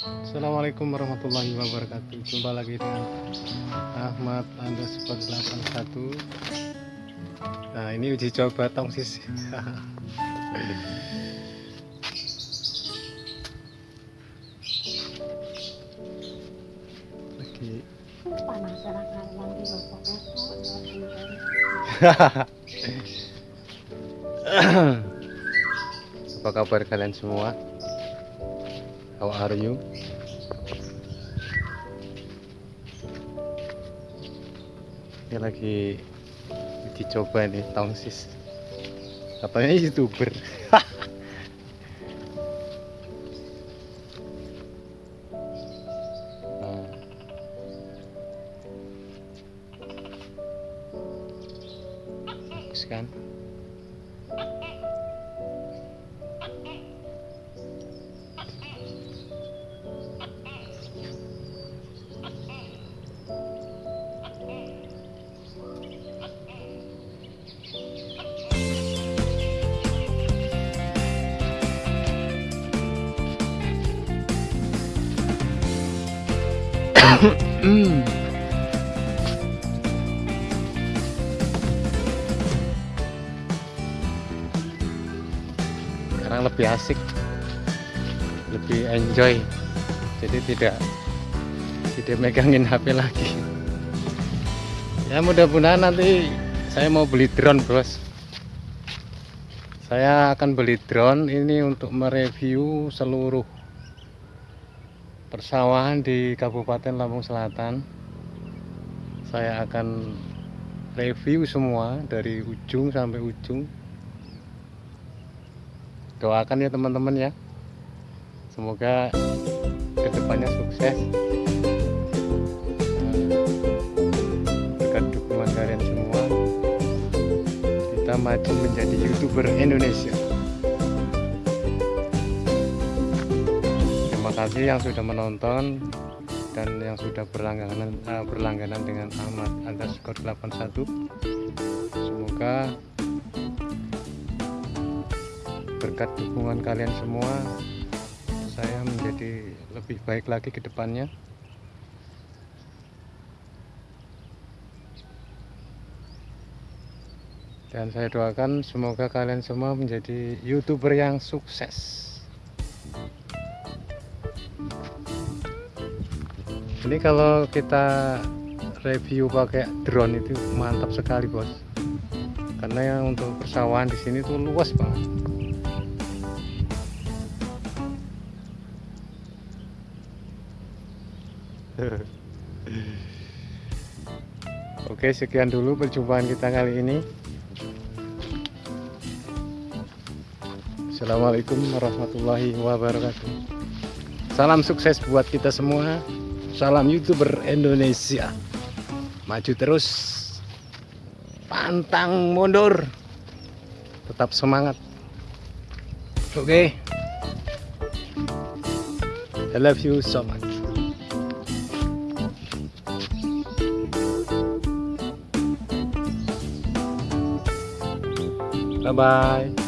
Assalamualaikum warahmatullahi wabarakatuh. Jumpa lagi dengan Ahmad underscore 81 Nah ini uji coba Lagi nanti bapak besok Apa kabar kalian semua? How are you? Ini lagi uji coba nih tongsis. Katanya youtuber. Nah. Bagus kan? Sekarang lebih asik, lebih enjoy. Jadi tidak tidak megangin HP lagi. Ya mudah-mudahan nanti saya mau beli drone, Bos. Saya akan beli drone ini untuk mereview seluruh persawahan di Kabupaten Lampung Selatan. Saya akan review semua dari ujung sampai ujung. Doakan ya teman-teman ya. Semoga ke depannya sukses. Berkat dukungan kalian semua kita maju menjadi youtuber Indonesia kasih yang sudah menonton dan yang sudah berlangganan uh, berlangganan dengan Ahmad underscore 81 semoga berkat dukungan kalian semua saya menjadi lebih baik lagi ke depannya. Dan saya doakan semoga kalian semua menjadi youtuber yang sukses ini kalau kita review pakai drone itu mantap sekali bos. Karena yang untuk persawahan di sini tuh luas banget. Oke sekian dulu perjumpaan kita kali ini. Assalamualaikum warahmatullahi wabarakatuh. Salam sukses buat kita semua Salam youtuber Indonesia. Maju terus. Pantang mundur. Tetap semangat. Oke. Okay. I love you so much. Bye bye